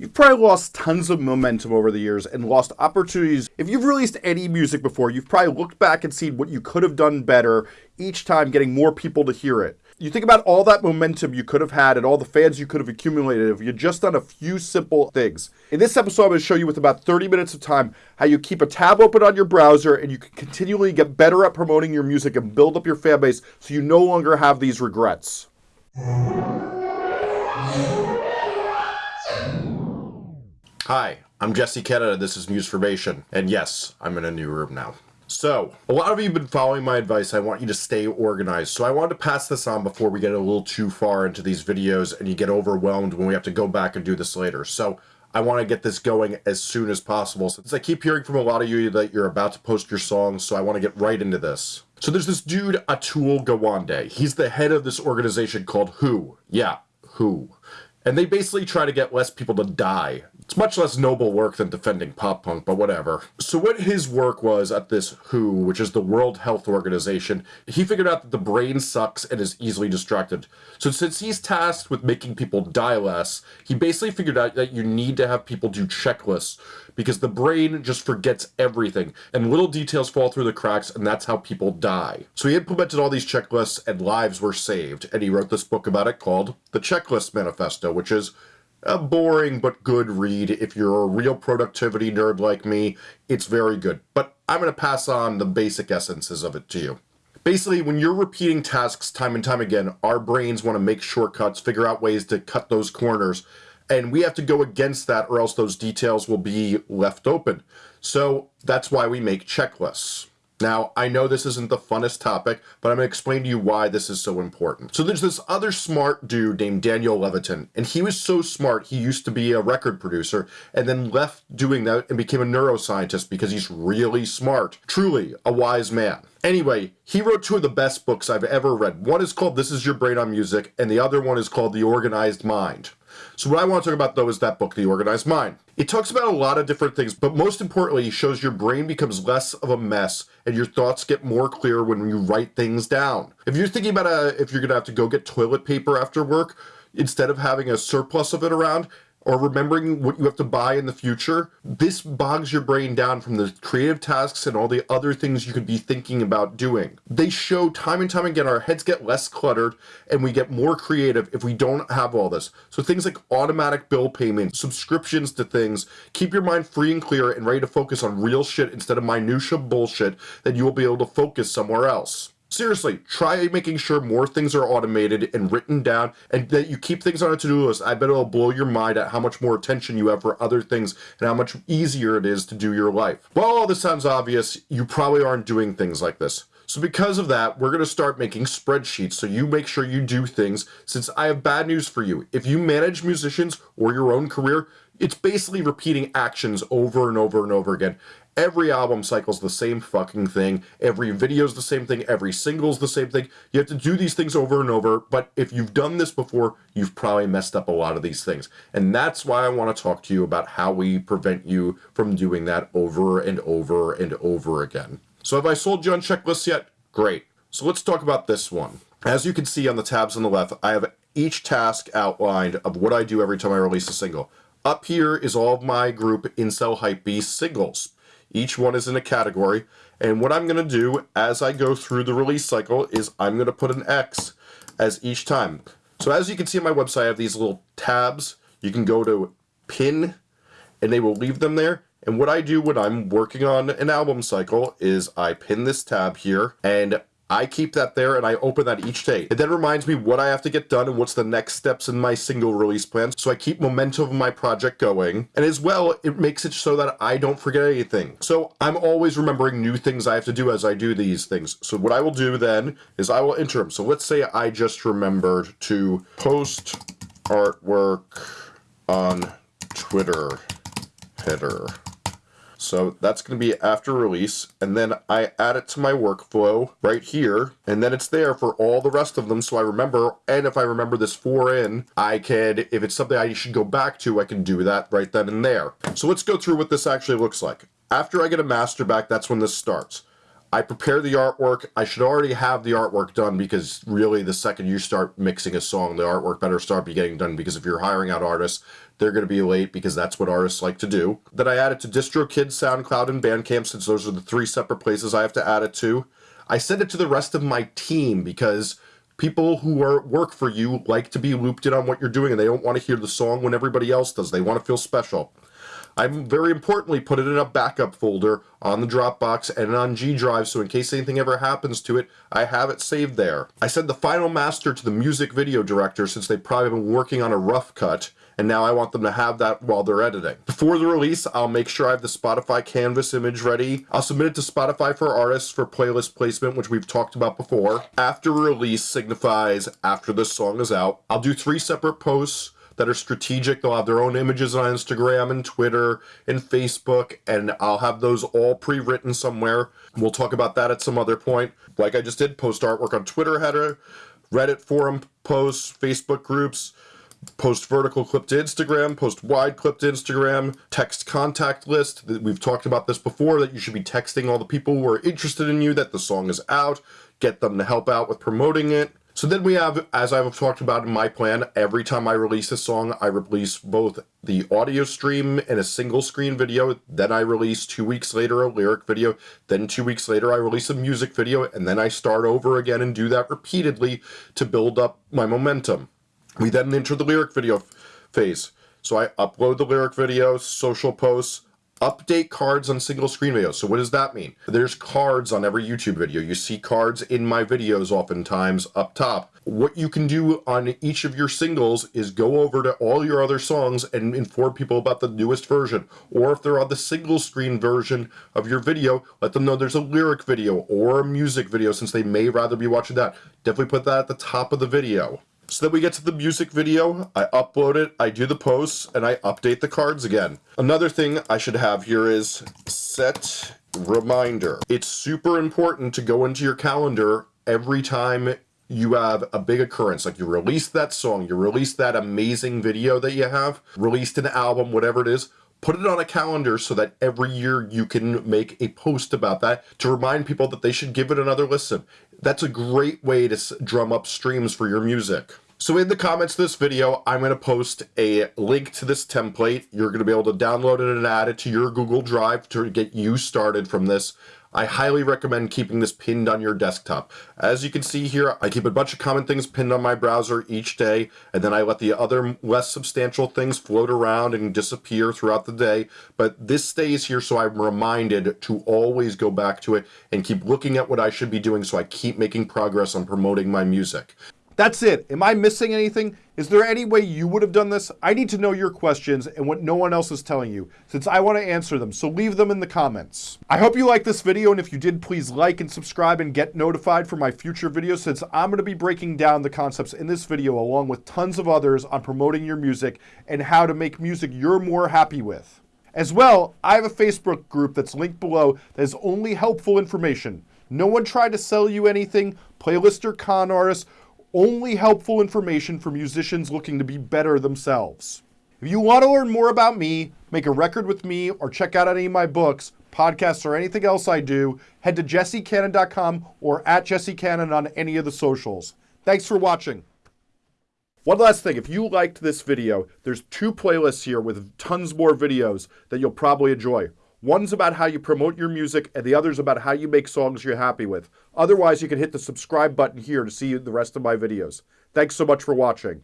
You've probably lost tons of momentum over the years and lost opportunities. If you've released any music before, you've probably looked back and seen what you could have done better each time getting more people to hear it. You think about all that momentum you could have had and all the fans you could have accumulated if you just done a few simple things. In this episode, I'm going to show you with about 30 minutes of time how you keep a tab open on your browser and you can continually get better at promoting your music and build up your fan base so you no longer have these regrets. Hi, I'm Jesse Cannon. This is Musformation. And yes, I'm in a new room now. So, a lot of you have been following my advice. I want you to stay organized. So I wanted to pass this on before we get a little too far into these videos and you get overwhelmed when we have to go back and do this later. So I want to get this going as soon as possible. Since I keep hearing from a lot of you that you're about to post your songs, so I want to get right into this. So there's this dude, Atul Gawande. He's the head of this organization called WHO. Yeah, WHO. And they basically try to get less people to die it's much less noble work than defending pop punk, but whatever. So what his work was at this WHO, which is the World Health Organization, he figured out that the brain sucks and is easily distracted. So since he's tasked with making people die less, he basically figured out that you need to have people do checklists because the brain just forgets everything and little details fall through the cracks and that's how people die. So he implemented all these checklists and lives were saved and he wrote this book about it called The Checklist Manifesto, which is a boring but good read. If you're a real productivity nerd like me, it's very good. But I'm going to pass on the basic essences of it to you. Basically, when you're repeating tasks time and time again, our brains want to make shortcuts, figure out ways to cut those corners, and we have to go against that or else those details will be left open. So that's why we make checklists. Now, I know this isn't the funnest topic, but I'm going to explain to you why this is so important. So there's this other smart dude named Daniel Levitin, and he was so smart, he used to be a record producer and then left doing that and became a neuroscientist because he's really smart. Truly, a wise man. Anyway, he wrote two of the best books I've ever read. One is called This Is Your Brain on Music, and the other one is called The Organized Mind. So what I want to talk about though is that book, The Organized Mind. It talks about a lot of different things, but most importantly, it shows your brain becomes less of a mess and your thoughts get more clear when you write things down. If you're thinking about a, if you're gonna have to go get toilet paper after work, instead of having a surplus of it around, or remembering what you have to buy in the future, this bogs your brain down from the creative tasks and all the other things you could be thinking about doing. They show time and time again our heads get less cluttered and we get more creative if we don't have all this. So things like automatic bill payments, subscriptions to things, keep your mind free and clear and ready to focus on real shit instead of minutia bullshit, then you will be able to focus somewhere else. Seriously, try making sure more things are automated and written down and that you keep things on a to-do list. I bet it'll blow your mind at how much more attention you have for other things and how much easier it is to do your life. While all this sounds obvious, you probably aren't doing things like this. So because of that, we're going to start making spreadsheets so you make sure you do things since I have bad news for you. If you manage musicians or your own career, it's basically repeating actions over and over and over again. Every album cycle's the same fucking thing. Every video's the same thing. Every single's the same thing. You have to do these things over and over. But if you've done this before, you've probably messed up a lot of these things. And that's why I want to talk to you about how we prevent you from doing that over and over and over again. So have I sold you on checklists yet? Great. So let's talk about this one. As you can see on the tabs on the left, I have each task outlined of what I do every time I release a single. Up here is all of my group Incel Hypebeast singles. Each one is in a category. And what I'm going to do as I go through the release cycle is I'm going to put an X as each time. So as you can see on my website, I have these little tabs. You can go to pin and they will leave them there. And what I do when I'm working on an album cycle is I pin this tab here and I keep that there and I open that each day. It then reminds me what I have to get done and what's the next steps in my single release plan. So I keep momentum of my project going. And as well, it makes it so that I don't forget anything. So I'm always remembering new things I have to do as I do these things. So what I will do then is I will enter them. So let's say I just remembered to post artwork on Twitter header. So that's going to be after release. And then I add it to my workflow right here. And then it's there for all the rest of them. So I remember, and if I remember this four in, I can, if it's something I should go back to, I can do that right then and there. So let's go through what this actually looks like. After I get a master back, that's when this starts. I prepare the artwork. I should already have the artwork done because really the second you start mixing a song, the artwork better start be getting done because if you're hiring out artists, they're going to be late because that's what artists like to do. Then I add it to DistroKid, SoundCloud, and Bandcamp since those are the three separate places I have to add it to. I send it to the rest of my team because people who are work for you like to be looped in on what you're doing and they don't want to hear the song when everybody else does. They want to feel special. I very importantly put it in a backup folder on the Dropbox and on G Drive so in case anything ever happens to it, I have it saved there. I sent the final master to the music video director since they've probably been working on a rough cut and now I want them to have that while they're editing. Before the release, I'll make sure I have the Spotify canvas image ready. I'll submit it to Spotify for artists for playlist placement, which we've talked about before. After release signifies after this song is out. I'll do three separate posts that are strategic. They'll have their own images on Instagram and Twitter and Facebook, and I'll have those all pre-written somewhere. We'll talk about that at some other point. Like I just did, post artwork on Twitter header, Reddit forum posts, Facebook groups, post vertical clip to Instagram, post wide clip to Instagram, text contact list. We've talked about this before that you should be texting all the people who are interested in you that the song is out, get them to help out with promoting it. So then we have, as I've talked about in my plan, every time I release a song, I release both the audio stream and a single screen video. Then I release two weeks later a lyric video. Then two weeks later, I release a music video. And then I start over again and do that repeatedly to build up my momentum. We then enter the lyric video phase. So I upload the lyric videos, social posts, update cards on single screen videos. So what does that mean? There's cards on every YouTube video. You see cards in my videos oftentimes up top. What you can do on each of your singles is go over to all your other songs and inform people about the newest version. Or if they're on the single screen version of your video, let them know there's a lyric video or a music video since they may rather be watching that. Definitely put that at the top of the video. So then we get to the music video, I upload it, I do the posts, and I update the cards again. Another thing I should have here is set reminder. It's super important to go into your calendar every time you have a big occurrence, like you release that song, you release that amazing video that you have, released an album, whatever it is, put it on a calendar so that every year you can make a post about that to remind people that they should give it another listen. That's a great way to drum up streams for your music. So in the comments of this video, I'm going to post a link to this template. You're going to be able to download it and add it to your Google Drive to get you started from this. I highly recommend keeping this pinned on your desktop. As you can see here, I keep a bunch of common things pinned on my browser each day, and then I let the other less substantial things float around and disappear throughout the day. But this stays here so I'm reminded to always go back to it and keep looking at what I should be doing so I keep making progress on promoting my music. That's it. Am I missing anything? Is there any way you would have done this? I need to know your questions and what no one else is telling you, since I want to answer them, so leave them in the comments. I hope you liked this video, and if you did, please like and subscribe and get notified for my future videos, since I'm going to be breaking down the concepts in this video along with tons of others on promoting your music and how to make music you're more happy with. As well, I have a Facebook group that's linked below that is only helpful information. No one tried to sell you anything, playlist or con artists, only helpful information for musicians looking to be better themselves. If you want to learn more about me, make a record with me, or check out any of my books, podcasts, or anything else I do, head to jessecannon.com or at jessecannon on any of the socials. Thanks for watching. One last thing, if you liked this video, there's two playlists here with tons more videos that you'll probably enjoy. One's about how you promote your music, and the other's about how you make songs you're happy with. Otherwise, you can hit the subscribe button here to see the rest of my videos. Thanks so much for watching.